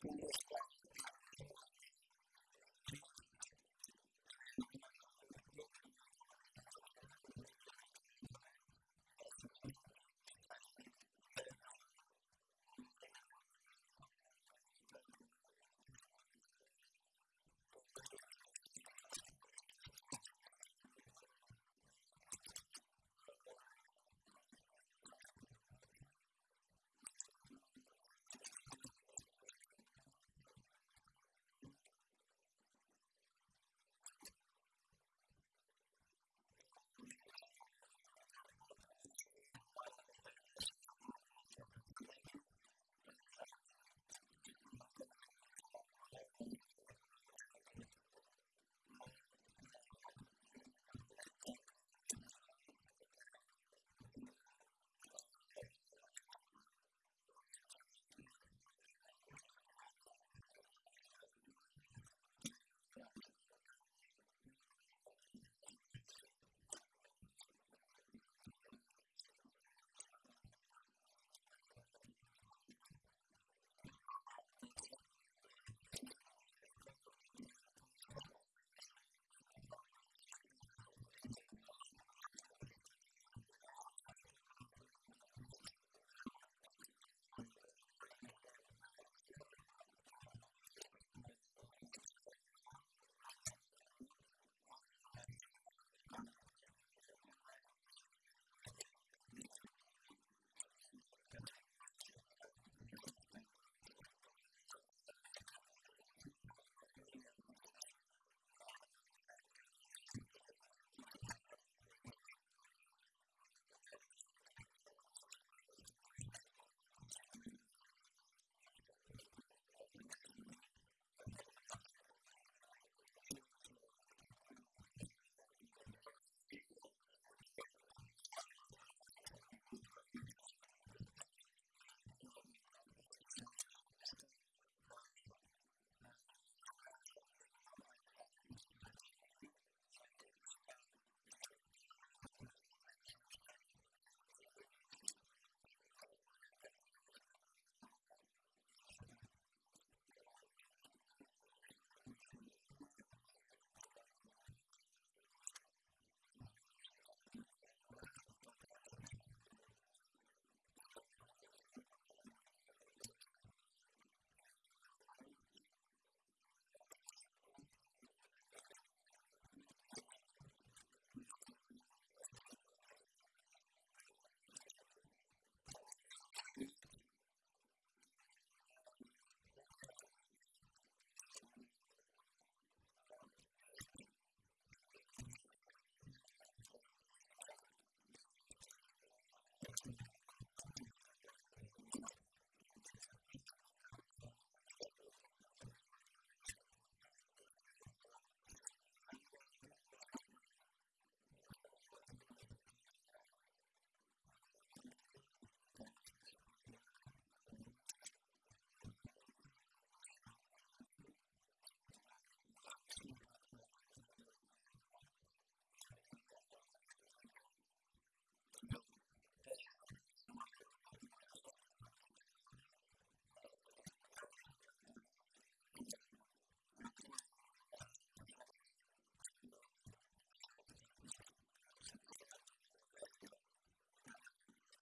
previous